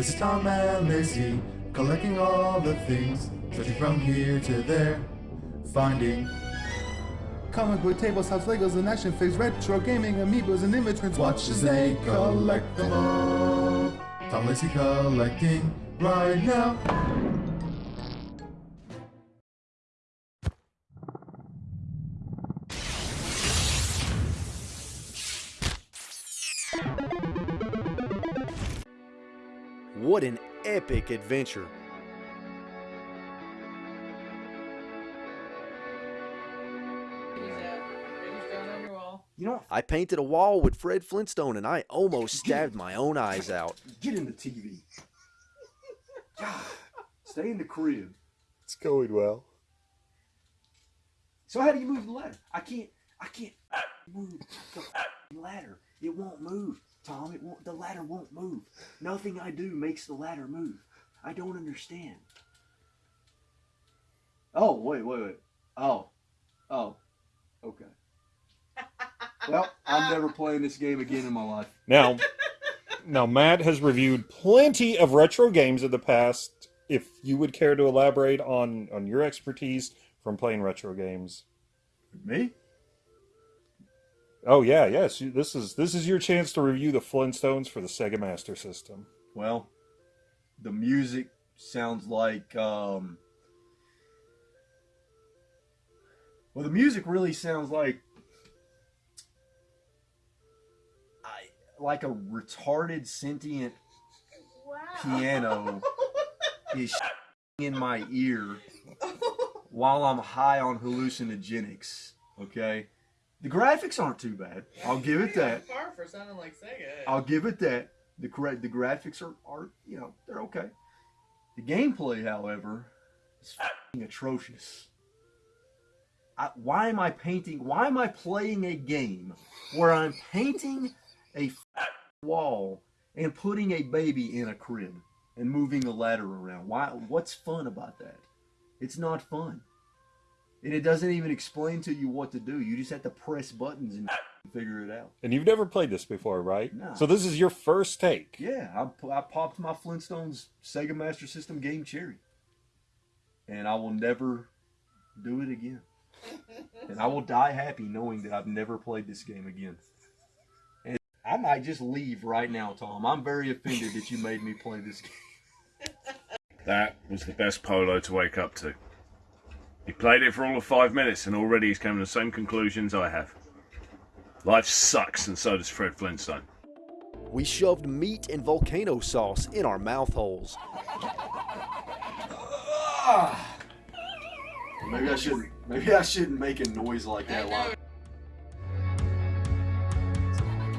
This is Tom and Lacey, collecting all the things, searching from here to there, finding comic book tables, house Legos, and action figures, retro gaming, amiibos, and inventories. Watch as they collect them all. Tom Lacey collecting right now. What an epic adventure! You know, I painted a wall with Fred Flintstone and I almost stabbed my own eyes out. get in the TV. God, Stay in the crib. It's going well. So how do you move the ladder? I can't. I can't move the ladder. It won't move, Tom. It won't. The ladder won't move. Nothing I do makes the ladder move. I don't understand. Oh wait, wait, wait. Oh, oh, okay. Well, I'm never playing this game again in my life. Now, now Matt has reviewed plenty of retro games in the past. If you would care to elaborate on on your expertise from playing retro games. Me? Oh yeah, yes. This is this is your chance to review the Flintstones for the Sega Master System. Well, the music sounds like um Well, the music really sounds like I like a retarded sentient piano is in my ear while I'm high on hallucinogenics, okay? The graphics aren't too bad. I'll give it that. Far for sounding like Sega. Eh? I'll give it that. The correct the graphics are, are you know they're okay. The gameplay, however, is f***ing atrocious. I, why am I painting? Why am I playing a game where I'm painting a wall and putting a baby in a crib and moving a ladder around? Why? What's fun about that? It's not fun, and it doesn't even explain to you what to do. You just have to press buttons and figure it out. And you've never played this before, right? No. So this is your first take. Yeah, I, I popped my Flintstones Sega Master System game cherry. And I will never do it again. and I will die happy knowing that I've never played this game again. And I might just leave right now, Tom. I'm very offended that you made me play this game. That was the best polo to wake up to. He played it for all of five minutes and already he's coming to the same conclusions I have. Life sucks and so does Fred Flintstone. We shoved meat and volcano sauce in our mouth holes. Maybe I shouldn't. Maybe I shouldn't make a noise like that. While,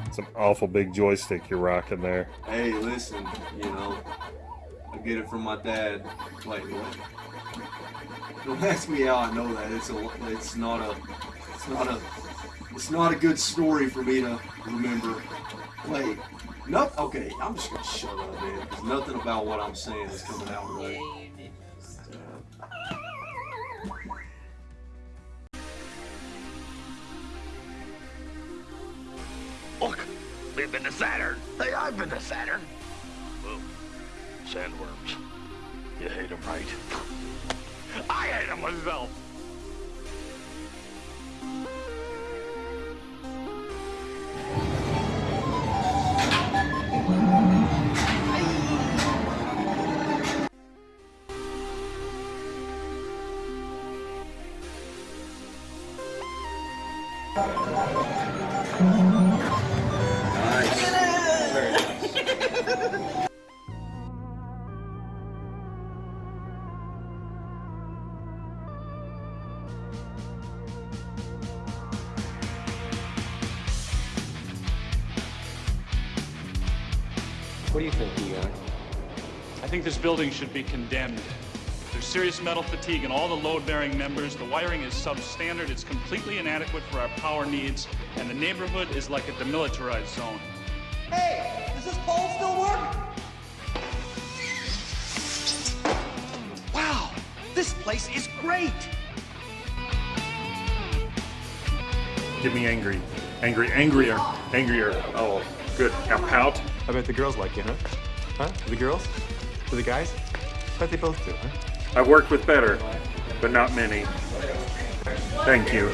It's an awful big joystick you're rocking there. hey, listen, you know, I get it from my dad. Wait, what? Don't ask me how I know that. It's a. It's not a. It's not a. It's not a good story for me to remember. Wait. Nope. Okay, I'm just gonna shut up, man. 'cause nothing about what I'm saying is coming out right. Look, we've been to Saturn. Hey, I've been to Saturn. Whoa, sandworms. You hate them, right? I hate them myself. Think this building should be condemned. There's serious metal fatigue in all the load-bearing members. The wiring is substandard. It's completely inadequate for our power needs, and the neighborhood is like a demilitarized zone. Hey, does this pole still work? Wow, this place is great. Get me angry. Angry, angrier, angrier. Oh, good. Now pout. I bet the girls like you, huh? Huh? The girls? To the guys? Bet they both do, huh? I've worked with better, but not many. Thank you.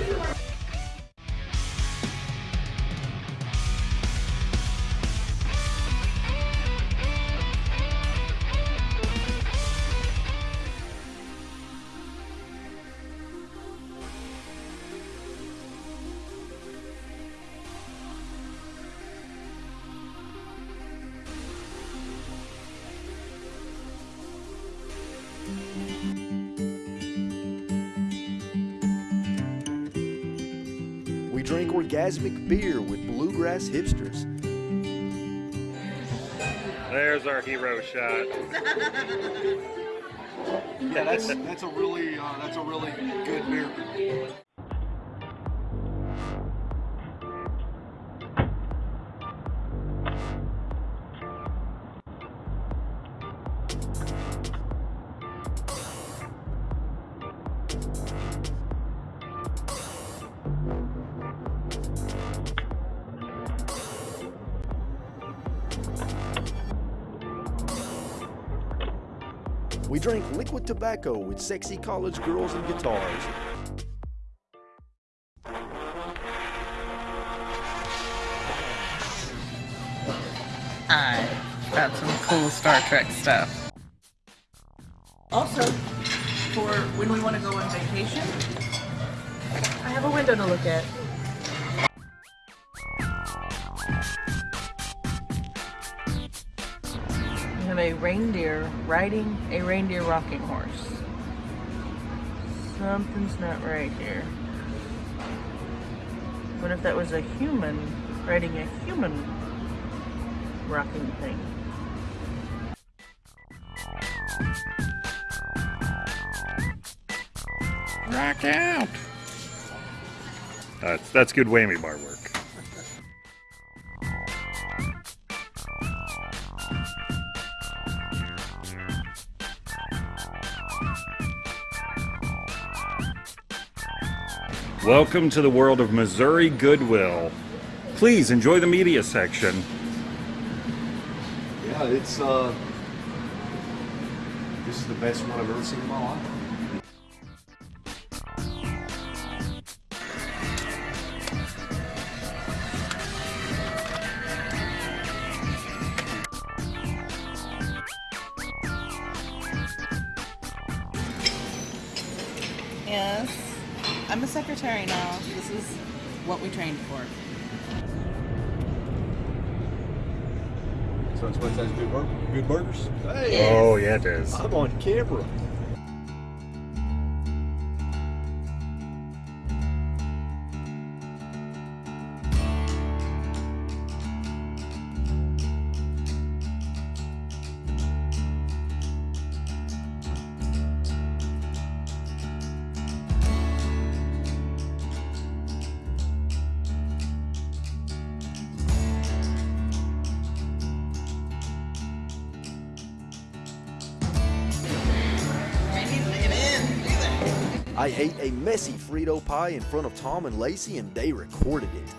Orgasmic beer with bluegrass hipsters. There's our hero shot. Yeah, that's that's a really uh, that's a really good beer. We drink liquid tobacco with sexy college girls and guitars. I got some cool Star Trek stuff. Also, for when we want to go on vacation, I have a window to look at. Reindeer riding a reindeer rocking horse. Something's not right here. What if that was a human riding a human rocking thing? Rock out. That's that's good whammy bar work. Welcome to the world of Missouri Goodwill. Please enjoy the media section. Yeah, it's uh, this is the best one I've ever seen in my life. So it's what says good, bur- good burgers. Oh yeah, it is. I'm on camera. Ate a messy Frito pie in front of Tom and Lacey and they recorded it.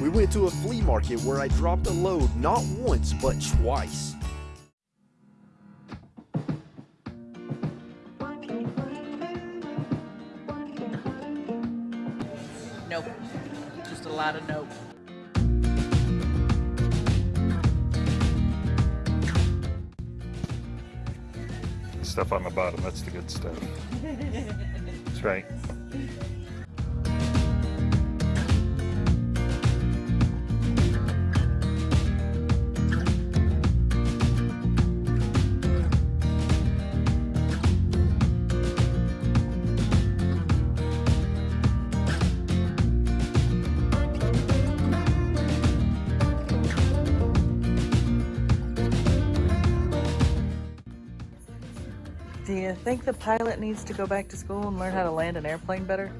We went to a flea market where I dropped a load not once but twice. Nope. Just a lot of nope. Stuff on the bottom, that's the good stuff. That's right. Think the pilot needs to go back to school and learn how to land an airplane better?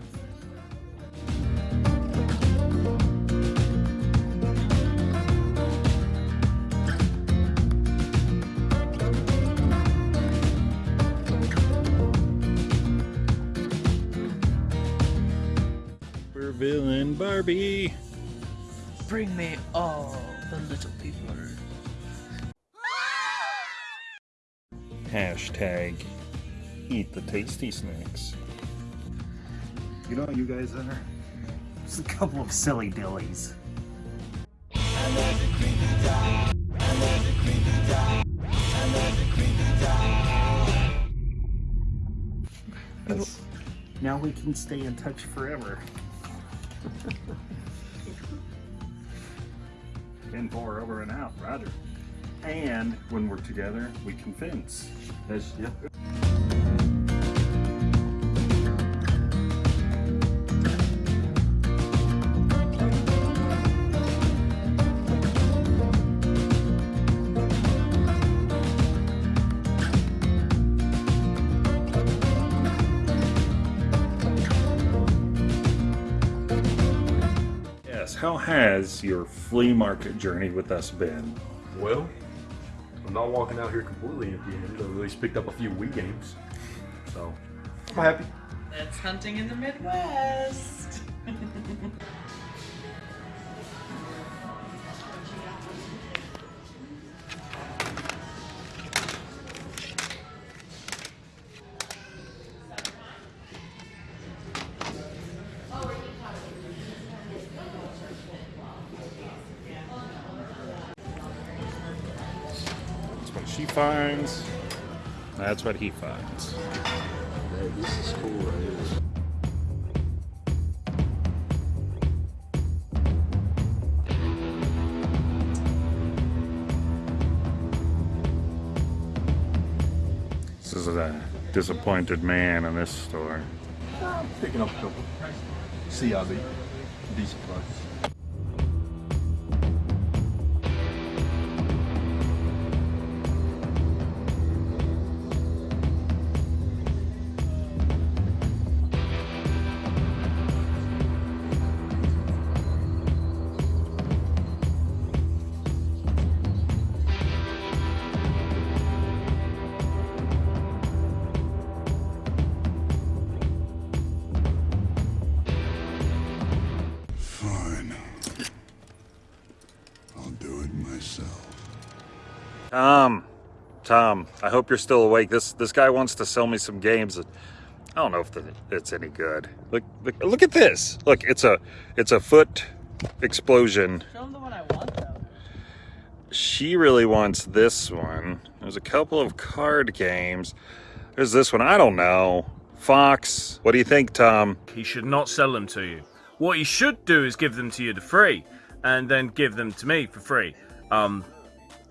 We're villain Barbie. Bring me all the little people. Hashtag eat the tasty snacks. You know you guys are? Just a couple of silly dillies. Yes. Now we can stay in touch forever. In four over and out, Roger. And when we're together, we can fence. That's, yeah. How has your flea market journey with us been? Well, I'm not walking out here completely empty-handed. I've at least picked up a few Wii games. So, I'm happy. That's hunting in the Midwest. finds. That's what he finds. Hey, this is cool right here. This is a disappointed man in this store. I'm picking up a couple. CIB. Decent price. Tom, Tom, I hope you're still awake. This this guy wants to sell me some games. I don't know if the, it's any good. Look, look, look at this. Look, it's a it's a foot explosion. Show him the one I want, though. She really wants this one. There's a couple of card games. There's this one. I don't know. Fox. What do you think, Tom? He should not sell them to you. What he should do is give them to you for free, and then give them to me for free. Um,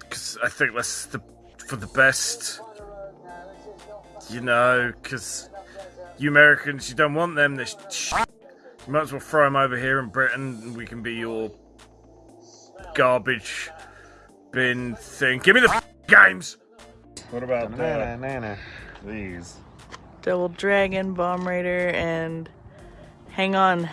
because I think that's the for the best. You know, because you Americans, you don't want them. This shit. You might as well throw them over here in Britain, and we can be your garbage bin thing. Give me the f- games. What about uh, these? Double Dragon, Bomber Raid, and Hang On.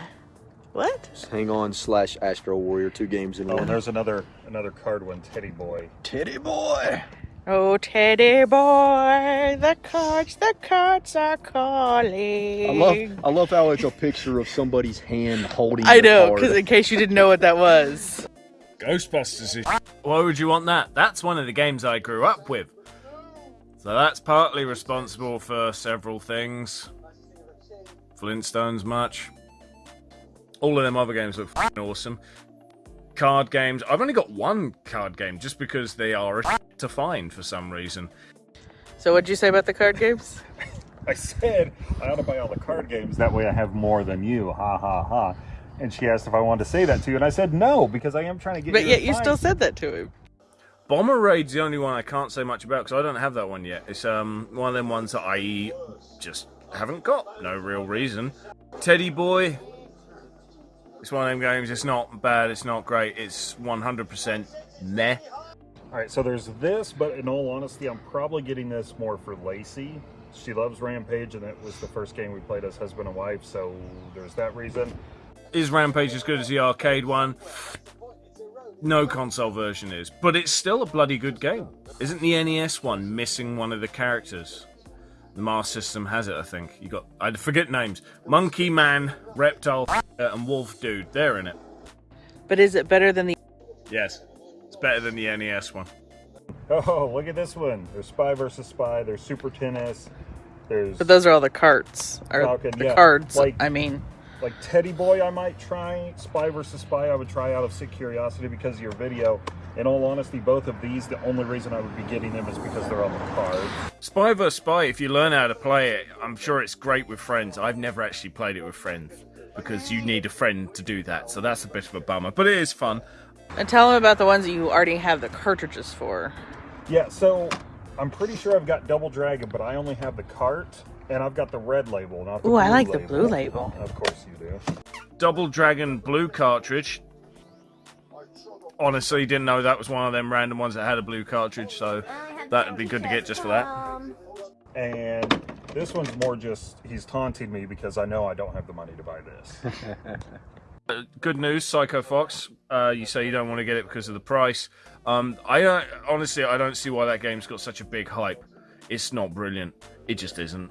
What? Hang on slash Astro Warrior, two games in Oh, one. and there's another another card one, Teddy Boy. Teddy boy. Oh, Teddy boy, the cards, the cards are calling. I love I love how it's a picture of somebody's hand holding. I know, because in case you didn't know what that was. Ghostbusters is. Why would you want that? That's one of the games I grew up with. So that's partly responsible for several things. Flintstones much. All of them other games look f***ing awesome. Card games. I've only got one card game just because they are a to find for some reason. So, what'd you say about the card games? I said I ought to buy all the card games. That way I have more than you. Ha ha ha. And she asked if I wanted to say that to you, and I said no because I am trying to get. But you yet to you find- still said that to him. Bomber Raid's the only one I can't say much about because I don't have that one yet. It's um one of them ones that I just haven't got. No real reason. Teddy Boy. It's one of them games. It's not bad. It's not great. It's 100% meh. All right, so there's this, but in all honesty, I'm probably getting this more for Lacey. She loves Rampage, and it was the first game we played as husband and wife, so there's that reason. Is Rampage as good as the arcade one? No console version is, but it's still a bloody good game. Isn't the NES one missing one of the characters? The Master System has it, I think. You got I forget names. Monkey Man, Reptile, Uh, and Wolf Dude. They're in it. But is it better than the? Yes, it's better than the NES one. Oh, look at this one. There's Spy versus Spy. There's Super Tennis. There's But those are all the carts or Falcon, the yeah. cards. Like- I mean, like Teddy Boy. I might try Spy versus Spy. I would try out of sick curiosity because of your video. In all honesty, both of these, the only reason I would be getting them is because they're on the card. Spy vs Spy, if you learn how to play it, I'm sure it's great with friends. I've never actually played it with friends because you need a friend to do that, so that's a bit of a bummer. But it is fun. and tell them about the ones that you already have the cartridges for. Yeah, so I'm pretty sure I've got Double Dragon, but I only have the cart, and I've got the red label, not the Ooh, I blue like the blue label. Of course you do. Double Dragon Blue cartridge. Honestly, didn't know that was one of them random ones that had a blue cartridge, so that'd be good to get just for that. And this one's more just he's taunting me because I know I don't have the money to buy this. Uh, Good news, Psycho Fox. Uh, you say you don't want to get it because of the price. Um, I uh, honestly, I don't see why that game's got such a big hype. It's not brilliant. It just isn't.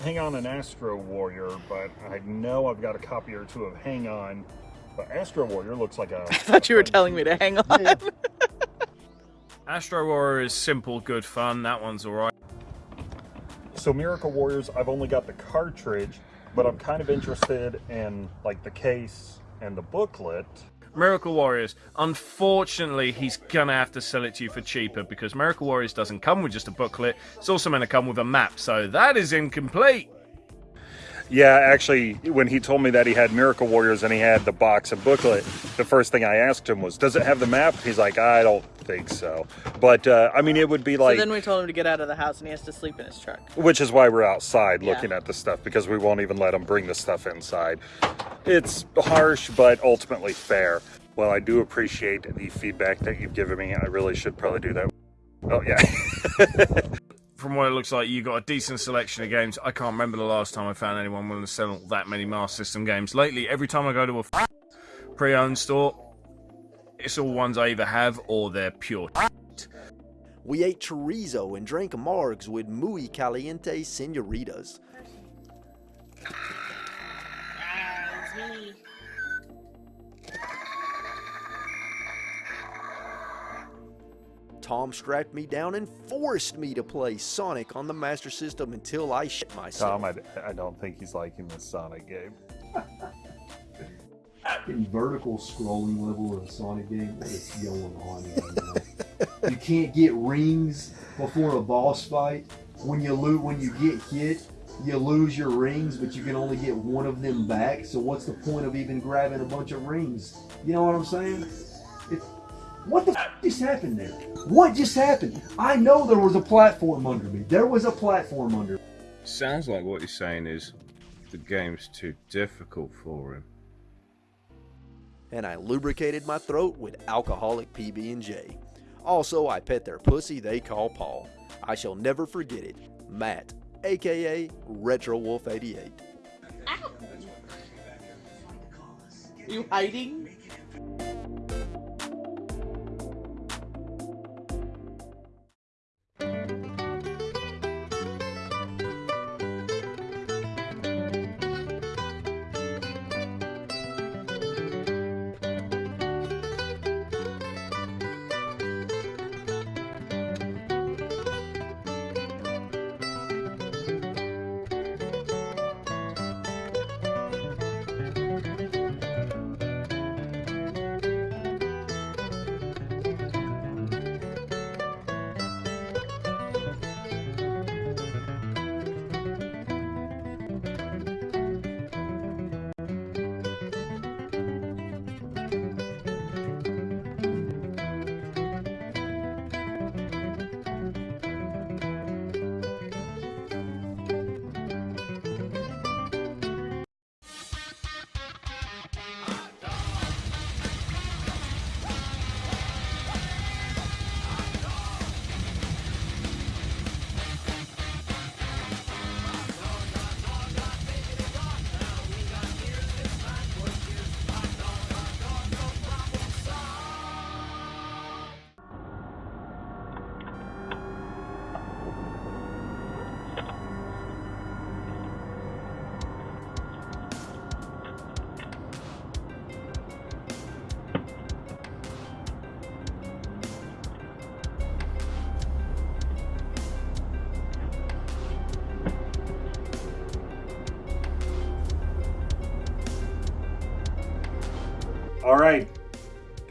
Hang on an Astro Warrior, but I know I've got a copy or two of Hang On. But Astro Warrior looks like a I thought you were telling me to hang on. Astro Warrior is simple, good fun. That one's alright. So Miracle Warriors, I've only got the cartridge, but I'm kind of interested in like the case and the booklet. Miracle Warriors. Unfortunately, he's gonna have to sell it to you for cheaper because Miracle Warriors doesn't come with just a booklet. It's also to come with a map, so that is incomplete. Yeah, actually, when he told me that he had Miracle Warriors and he had the box and booklet, the first thing I asked him was, "Does it have the map?" He's like, "I don't think so." But uh, I mean, it would be like, so then we told him to get out of the house and he has to sleep in his truck. which is why we're outside Yeah. looking at the stuff because we won't even let him bring the stuff inside. It's harsh, but ultimately fair. Well, I do appreciate the feedback that you've given me. I really should probably do that. Oh yeah. From what it looks like, you got a decent selection of games. I can't remember the last time I found anyone willing to sell that many Master System games. Lately, every time I go to a pre-owned store, it's all ones I either have or they're pure. We ate chorizo and drank margs with muy caliente senoritas. Tom strapped me down and forced me to play Sonic on the Master System until I shit myself. Tom, I, I don't think he's liking this Sonic game. In vertical scrolling level of a Sonic game, what is going on right now? you can't get rings before a boss fight. When you lose, when you get hit, you lose your rings, but you can only get one of them back. So what's the point of even grabbing a bunch of rings? You know what I'm saying? It's, what the f- just happened there? What just happened? I know there was a platform under me. There was a platform under. me. Sounds like what you're saying is the game's too difficult for him. and I lubricated my throat with alcoholic PB&J. Also, I pet their pussy they call Paul. I shall never forget it. Matt, aka Retro Wolf 88. You hiding?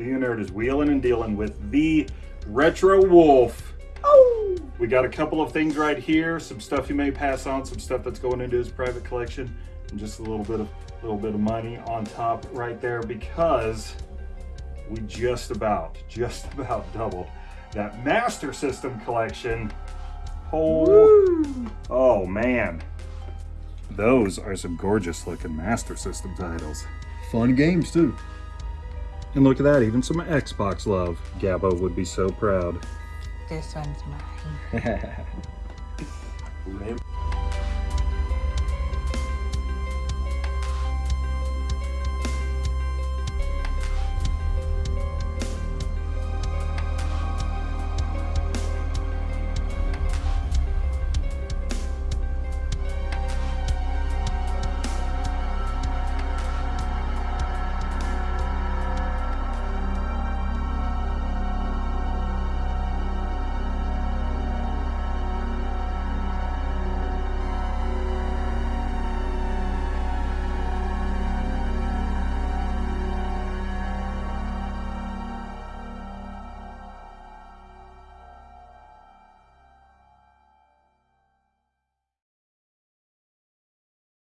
The nerd is wheeling and dealing with the Retro Wolf. Oh! We got a couple of things right here, some stuff you may pass on, some stuff that's going into his private collection, and just a little bit of little bit of money on top right there because we just about, just about doubled that Master System collection. Oh, oh man. Those are some gorgeous looking Master System titles. Fun games too. And look at that, even some Xbox love. Gabbo would be so proud. This one's mine. Man.